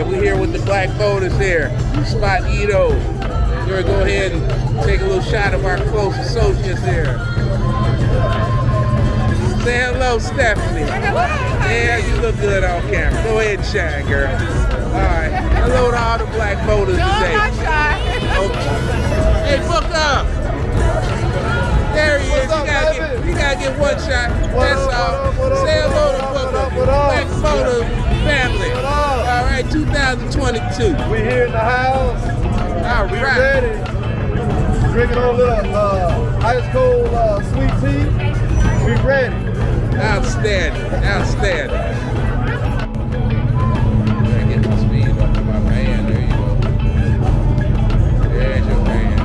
right, we're here with the black voters here. Spot Ito. We're gonna go ahead and take a little shot of our close associates here. Say hello, Stephanie. Yeah, you look good on camera. Go ahead and shine, girl. All right. Hello to all the black voters No, today. I'm not shy. Okay. Hey, book up. There he is. You gotta, get, you gotta get one shot. What That's up, all. what up, what Say hello to Booker. up. Black. What up? 2022. We here in the house. All We right. ready. Drinking a little uh, ice cold uh, sweet tea. We ready. Outstanding. Outstanding. Gotta get the speed up to my man. There you go. There's your man.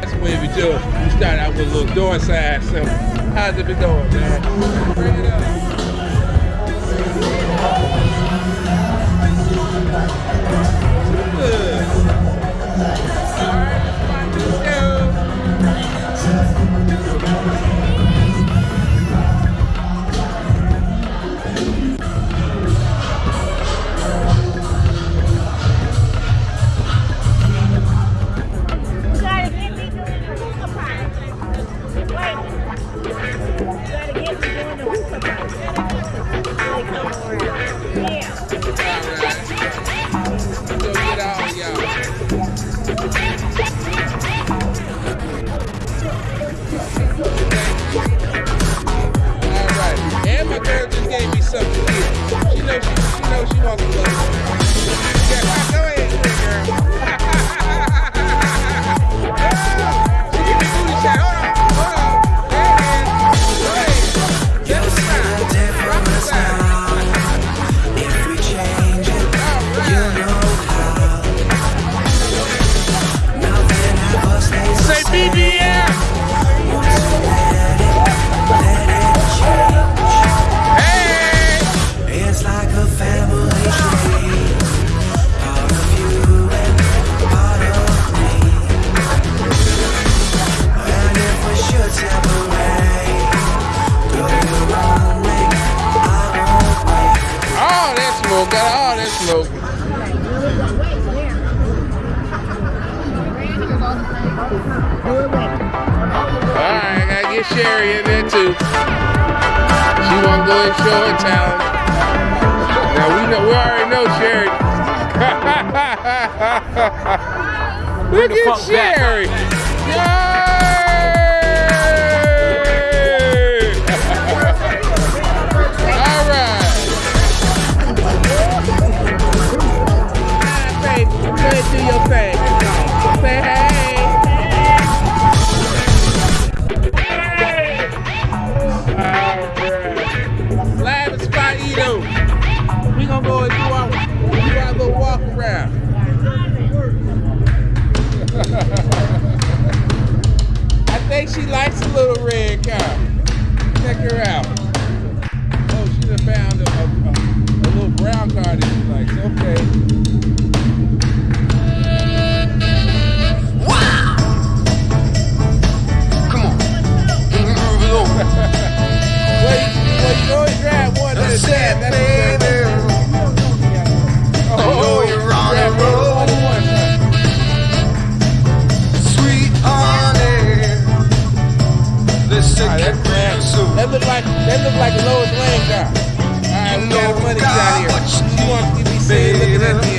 That's the we do. We start out with a little door side symbol. How's it been going, man? Bring it up. Good. C'est. Alright, I gotta get Sherry in there too. She wanna go and show her talent. Now we know we already know Sherry. Look at. Sherry. She likes a little red car. Check her out. Oh, she done found a, a, a, a little brown car that she likes. Okay. Wow! Come on. like that look like Lois Lane. All right, we got money shot here. She wants to me say looking at the